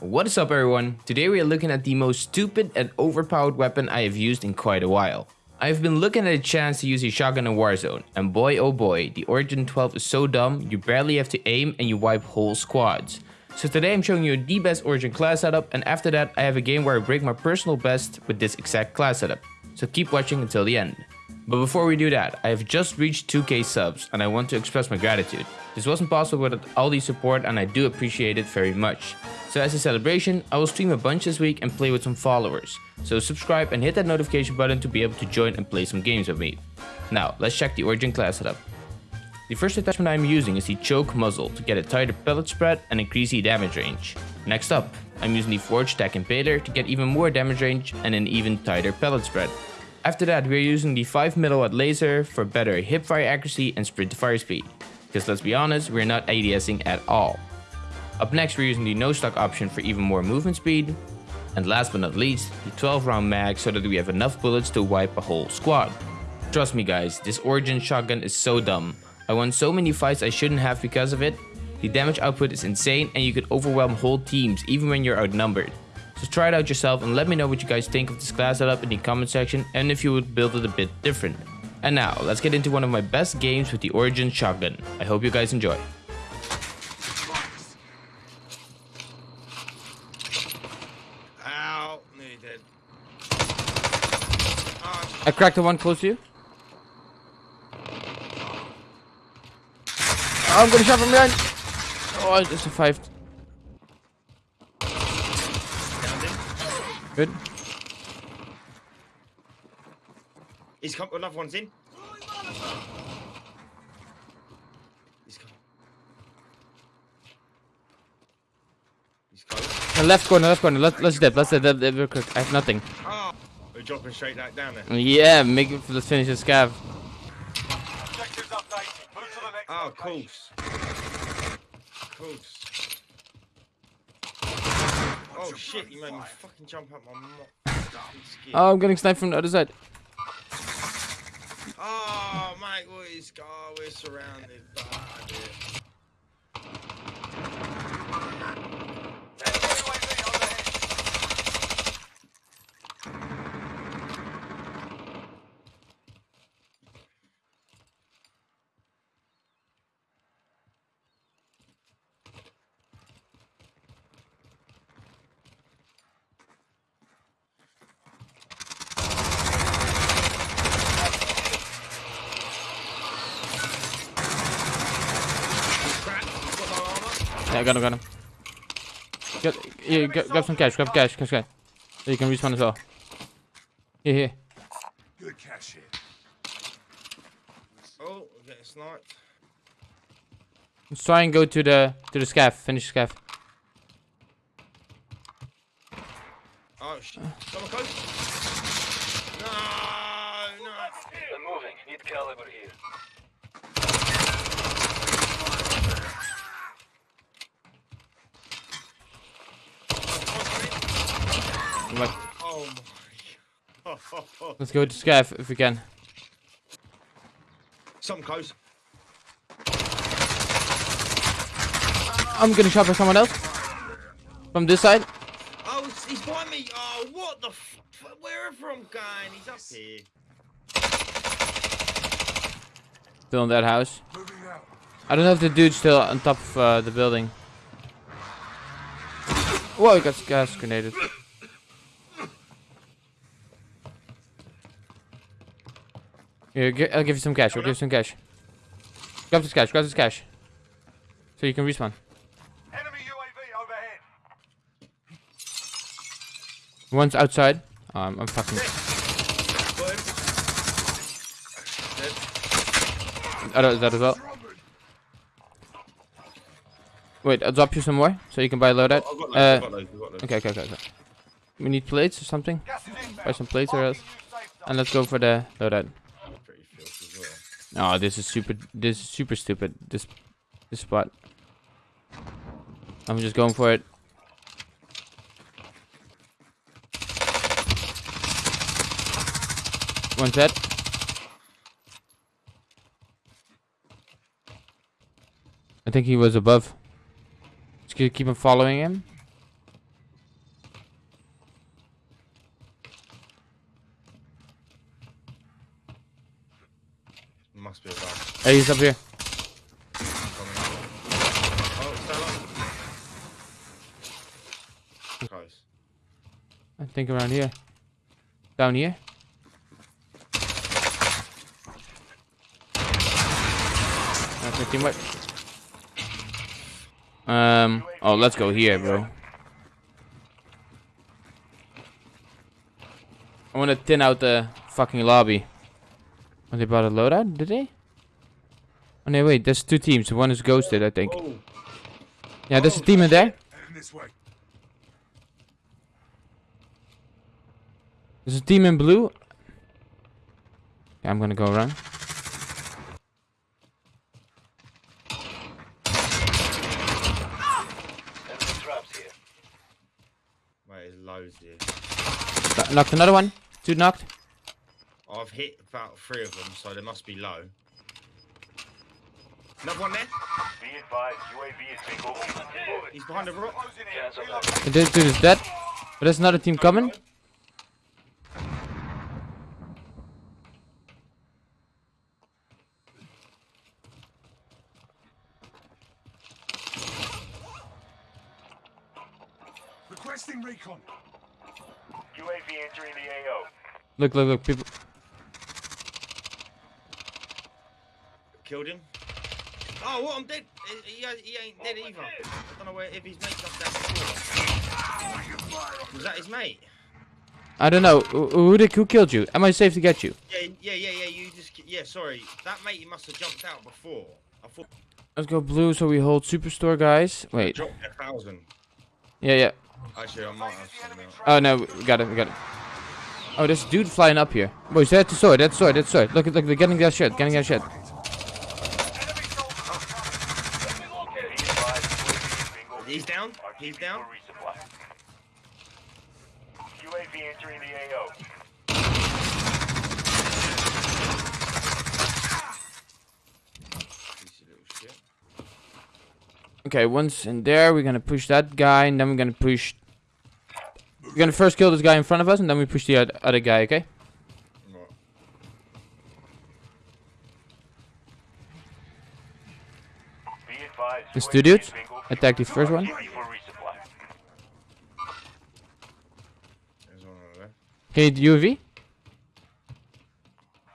What is up everyone? Today we are looking at the most stupid and overpowered weapon I have used in quite a while. I have been looking at a chance to use a shotgun in Warzone, and boy oh boy, the Origin 12 is so dumb, you barely have to aim and you wipe whole squads. So today I'm showing you the best Origin class setup, and after that I have a game where I break my personal best with this exact class setup. So keep watching until the end. But before we do that, I have just reached 2k subs and I want to express my gratitude. This wasn't possible without all the support and I do appreciate it very much. So as a celebration, I will stream a bunch this week and play with some followers. So subscribe and hit that notification button to be able to join and play some games with me. Now, let's check the Origin class setup. The first attachment I am using is the choke muzzle to get a tighter pellet spread and increase the damage range. Next up, I'm using the Forge Tac Impaler to get even more damage range and an even tighter pellet spread. After that, we are using the 5 milliwatt laser for better hipfire accuracy and sprint to fire speed. Because let's be honest, we're not ADSing at all. Up next, we're using the no stock option for even more movement speed. And last but not least, the 12 round mag so that we have enough bullets to wipe a whole squad. Trust me guys, this Origin shotgun is so dumb. I won so many fights I shouldn't have because of it. The damage output is insane and you can overwhelm whole teams even when you're outnumbered. So try it out yourself and let me know what you guys think of this class setup in the comment section and if you would build it a bit different. And now, let's get into one of my best games with the Origin shotgun. I hope you guys enjoy. I cracked the one close to you. Oh, I'm gonna shot from behind. Oh, I just survived. Good. He's come. Another one's in. He's come. He's come. The left corner, left corner. Let's let's dip. Let's dip. dip, dip real quick. I have nothing. Oh, we're dropping straight back down there. Yeah, make it. Let's finish this scav. Objectives updated. Move to the next Oh, of location. course. Of course. Oh shit! You made me fucking jump up my mo- skin. Oh, I'm getting sniped from the other side. Oh, is? Oh, we're surrounded. by dear. UAV overhead. Crap! Got no armor. Yeah, I got him, got him. Get, yeah, grab, grab some cash, grab cash, cash, cash. So you can respawn as well. Here, here. Good cash here. Oh, we're getting sniped. Let's try and go to the to the scav. Finish the scav. Oh shit! Someone close. No, no. They're moving. Need caliber here. Like, Oh my. let's go to scav if we can. Something close. I'm gonna shot by someone else. From this side. Oh, he's- he's behind me. Oh, what the? F- wherever I'm going, he's up here. Still in that house. I don't know if the dude's still on top of uh, the building. Whoa, he got gas grenaded. Here, gi- I'll give you some cash. I'll give you some cash. Grab this cash. Grab this cash. So you can respawn. Enemy UAV overhead. One's outside. Um, I'm fucking. Got him. Dead. Other that as well. Wait, I'll drop you some more so you can buy a loadout. I've got loads. Uh, I've got loads. I've got loads. okay, okay, okay, okay. We need plates or something. Gas is inbound. Buy some plates or else. Marking new safe zone. And let's go for the loadout. Pretty filthy as well. Oh, this is super. This is super stupid. This, this spot. I'm just going for it. One set. I think he was above. Just keep him following him. Must be a. Hey, he's up here. Oh. Close. I think around here. Down here. That's my teammate. Um. Oh, let's go here, bro. I want to thin out the fucking lobby. Oh, they brought a loadout, did they? Oh no, wait. There's two teams. One is ghosted, I think. Oh, Yeah, there's a team in there. There's a team in blue. Yeah, I'm gonna go around. Enemy traps here. wait, loads here. Knocked another one. Two knocked. I've hit about three of them, so they must be low. Another one there. Be advised, UAV is bingo fuel. He's behind the rock. Closing in. Cancel that. This dude is dead. But there's another team coming. Requesting recon. UAV entering the AO. Look, look, look. People. Killed him. Oh, what? I'm dead. He, he, he ain't dead oh, either. I don't know where if his mate jumped out before. Was that his mate? I don't know. Who, who who killed you? Am I safe to get you? Yeah, yeah, yeah, yeah. You just yeah. Sorry, that mate must have jumped out before. I thought Let's go blue so we hold superstore, guys. Wait. dropped a thousand. Yeah, yeah. Actually, I might have something. Uh, oh no, we got it, we got it. Oh, there's a dude flying up here. Boys, that's the sword, that's the sword, that's the sword. Look, at, look, they're getting that shit, getting that shit. Enemy soldier. Be advised, UAV is bingo fuel. He's down. RTB He's down. UAV entering the AO. Piece of little shit. Okay, once in there, we're gonna push that guy, and then we're gonna push... We're gonna first kill this guy in front of us, and then we push the other guy, okay? Right. Be advised, There's UAV two dudes. is bingo fuel. Attack the first one. RTB for resupply. There's one over there. Okay, UAV.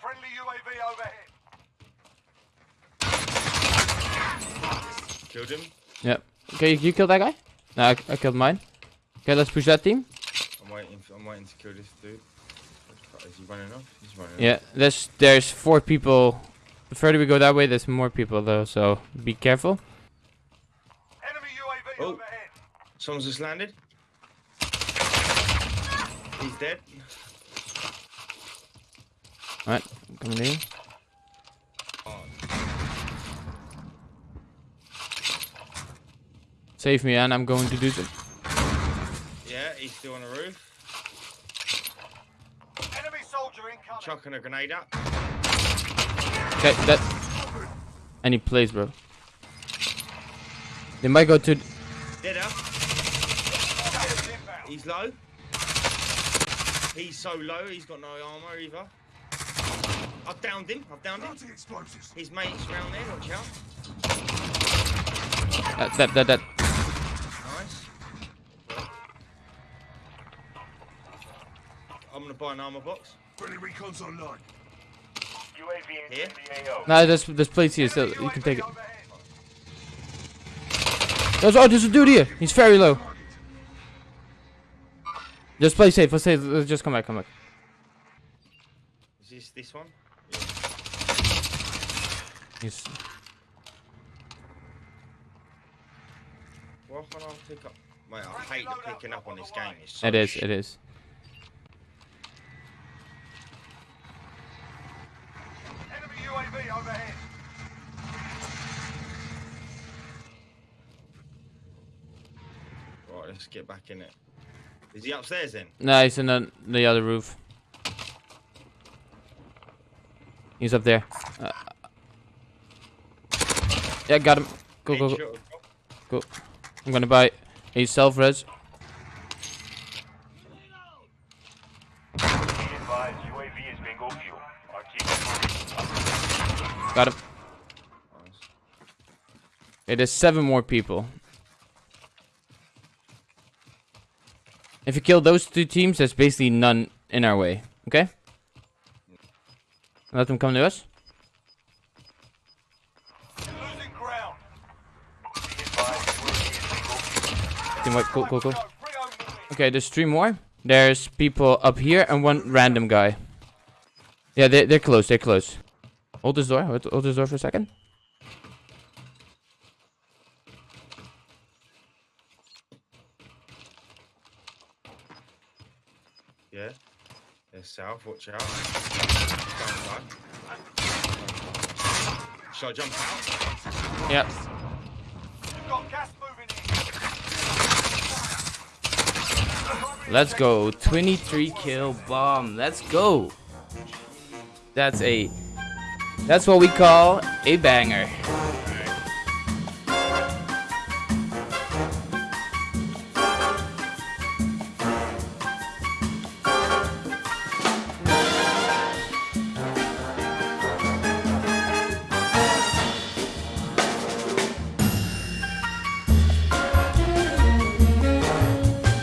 Friendly UAV overhead. Killed him. Yep. Okay, you, killed that guy? No, I, I killed mine. Okay, let's push that team. I'm waiting. For, I'm waiting to kill this dude. Is he running off? He's running Yeah, there's there's four people. The further we go that way, there's more people though, so be careful. Enemy UAV Oh. overhead. Someone's just landed. He's dead. Alright, coming in. Save me, and I'm going to do some. Yeah, he's still on the roof. Enemy soldier incoming. Chucking a grenade up. Okay, that. Any place, bro. They might go to. Dead up. Gas inbound. He's low. He's so low, he's got no armor either. I've downed him. I've downed him. Planting explosives. His mate's round there. Watch out. Uh, that, that, that. Nice. I'm gonna buy an armor box. Friendly recon's online. UAV Here? entering the AO. No, there's, there's plates here, so you can take it. There's, oh, there's a dude here. He's very low. Just play safe. Let's say, let's just come back, come back. Is this this one? He's. Can't pick up? Mate, I hate the picking up on this game. It's so It is, it is. Enemy UAV overhead. Right, let's get back in it. Is he upstairs then? No, he's in the, the other roof. He's up there. Uh, yeah, got him. Go, go, go, go. I'm gonna buy a self res. Be advised, UAV is bingo fuel. RTB for resupply. Got him. It is seven more people. If you kill those two teams, there's basically none in our way. Okay? Let them come to us. Team cool, cool, cool. Okay, there's three more. There's people up here and one random guy. Yeah, they're, they're close. They're close. Hold this door. Hold, hold this door for a second. Yeah. They're south, watch out. Down side. Shall I jump out? Yep. You've got gas moving in. Let's go. 23 kill bomb. Let's go. That's a. That's what we call a banger.